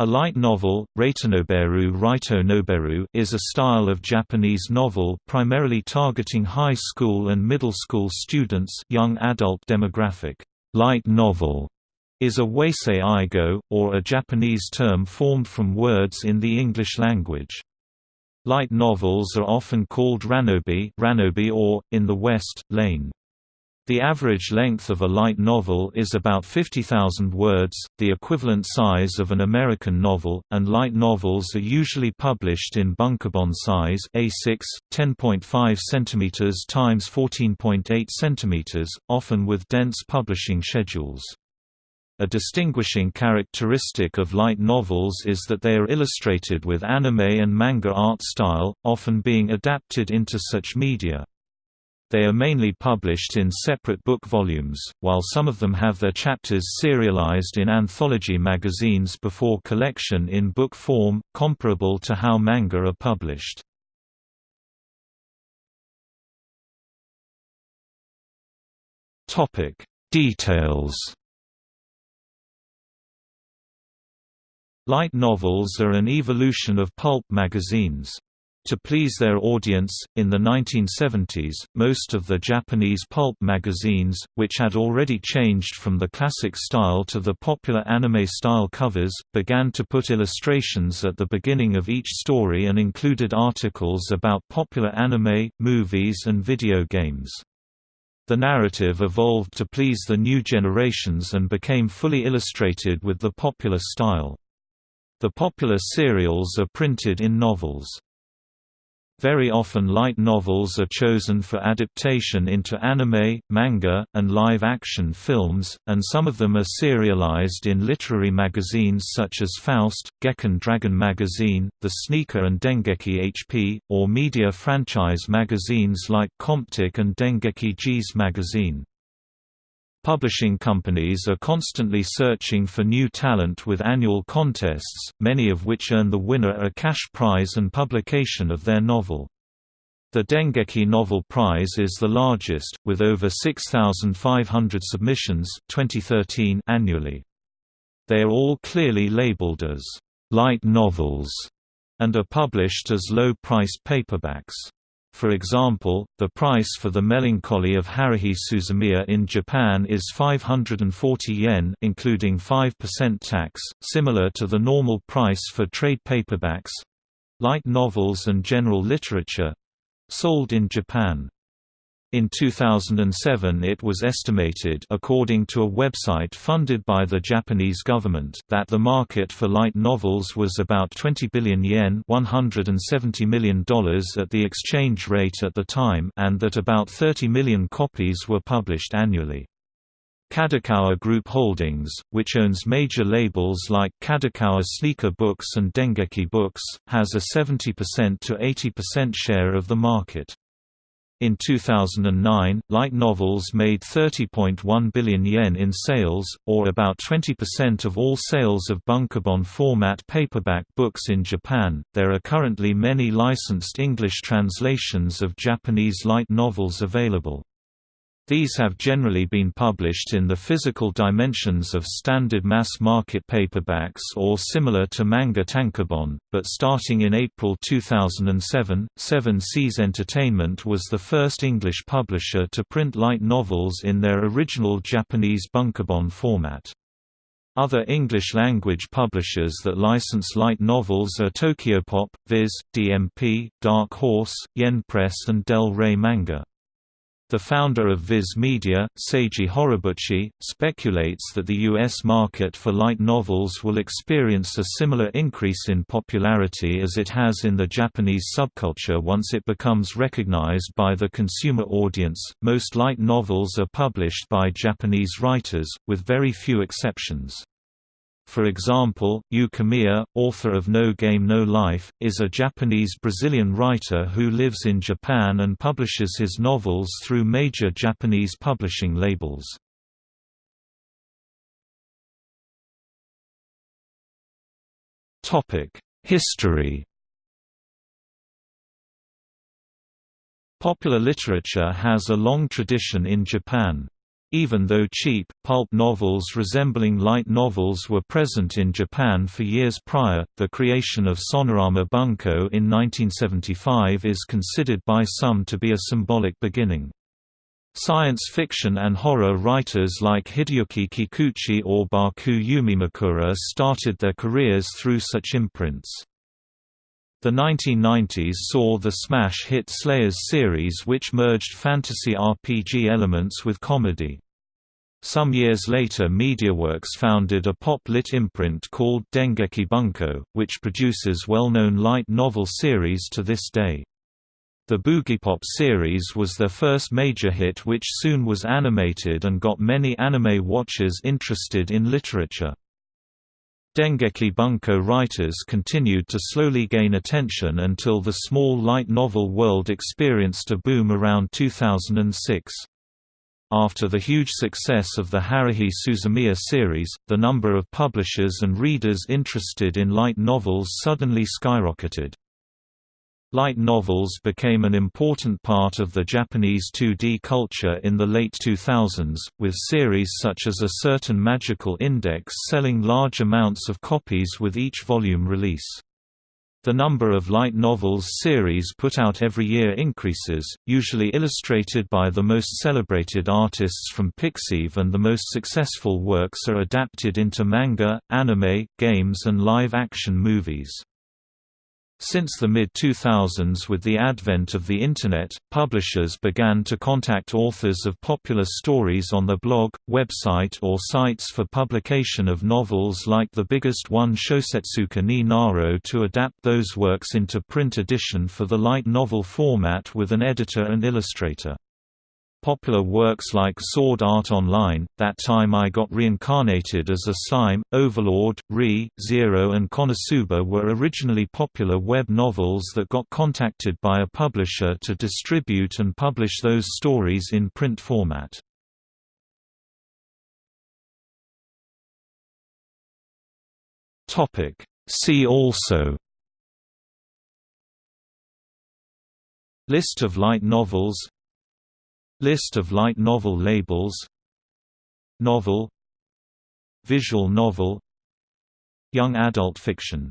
A light novel, Raitonoberu Raito Noberu is a style of Japanese novel primarily targeting high school and middle school students young adult demographic. Light novel is a wasei eigo, or a Japanese term formed from words in the English language. Light novels are often called ranobe, ranobe or, in the West, lane. The average length of a light novel is about 50,000 words, the equivalent size of an American novel, and light novels are usually published in bunkobon size A6, 10.5 cm x 14.8 cm, often with dense publishing schedules. A distinguishing characteristic of light novels is that they are illustrated with anime and manga art style, often being adapted into such media. They are mainly published in separate book volumes, while some of them have their chapters serialized in anthology magazines before collection in book form, comparable to how manga are published. Details Light novels are an evolution of pulp magazines. To please their audience, in the 1970s, most of the Japanese pulp magazines, which had already changed from the classic style to the popular anime-style covers, began to put illustrations at the beginning of each story and included articles about popular anime, movies and video games. The narrative evolved to please the new generations and became fully illustrated with the popular style. The popular serials are printed in novels. Very often light novels are chosen for adaptation into anime, manga, and live-action films, and some of them are serialized in literary magazines such as Faust, Gekkan Dragon Magazine, The Sneaker and Dengeki HP, or media franchise magazines like Comptiq and Dengeki G's Magazine. Publishing companies are constantly searching for new talent with annual contests, many of which earn the winner a cash prize and publication of their novel. The Dengeki Novel Prize is the largest, with over 6,500 submissions 2013 annually. They are all clearly labeled as light novels and are published as low-priced paperbacks. For example, the price for The Melancholy of Haruhi Suzumiya in Japan is 540 yen including 5% tax, similar to the normal price for trade paperbacks—light novels and general literature—sold in Japan. In 2007 it was estimated according to a website funded by the Japanese government that the market for light novels was about 20 billion yen $170 million at the exchange rate at the time and that about 30 million copies were published annually. Kadokawa Group Holdings, which owns major labels like Kadokawa Sneaker Books and Dengeki Books, has a 70% to 80% share of the market. In 2009, light novels made 30.1 billion yen in sales, or about 20% of all sales of bunkobon format paperback books in Japan. There are currently many licensed English translations of Japanese light novels available. These have generally been published in the physical dimensions of standard mass-market paperbacks or similar to manga tankobon, but starting in April 2007, Seven Seas Entertainment was the first English publisher to print light novels in their original Japanese bunkobon format. Other English-language publishers that license light novels are Tokyopop, Viz, DMP, Dark Horse, Yen Press and Del Rey Manga. The founder of Viz Media, Seiji Horibuchi, speculates that the U.S. market for light novels will experience a similar increase in popularity as it has in the Japanese subculture once it becomes recognized by the consumer audience. Most light novels are published by Japanese writers, with very few exceptions. For example, Yu Kamiya, author of No Game No Life, is a Japanese-Brazilian writer who lives in Japan and publishes his novels through major Japanese publishing labels. History Popular literature has a long tradition in Japan. Even though cheap, pulp novels resembling light novels were present in Japan for years prior, the creation of Sonorama Bunko in 1975 is considered by some to be a symbolic beginning. Science fiction and horror writers like Hideyuki Kikuchi or Baku Yumemakura started their careers through such imprints. The 1990s saw the smash hit Slayers series which merged fantasy RPG elements with comedy. Some years later MediaWorks founded a pop-lit imprint called Dengeki Bunko, which produces well-known light novel series to this day. The Boogiepop series was their first major hit which soon was animated and got many anime watchers interested in literature. Dengeki Bunko writers continued to slowly gain attention until the small light novel world experienced a boom around 2006. After the huge success of the Haruhi Suzumiya series, the number of publishers and readers interested in light novels suddenly skyrocketed. Light novels became an important part of the Japanese 2D culture in the late 2000s, with series such as A Certain Magical Index selling large amounts of copies with each volume release. The number of light novels series put out every year increases, usually illustrated by the most celebrated artists from Pixiv and the most successful works are adapted into manga, anime, games and live-action movies. Since the mid-2000s with the advent of the Internet, publishers began to contact authors of popular stories on their blog, website or sites for publication of novels like the biggest one Shosetsuka ni Naro to adapt those works into print edition for the light novel format with an editor and illustrator. Popular works like Sword Art Online, That Time I Got Reincarnated as a Slime, Overlord, Re, Zero and Konosuba were originally popular web novels that got contacted by a publisher to distribute and publish those stories in print format. See also List of light novels List of light novel labels Novel Visual novel Young adult fiction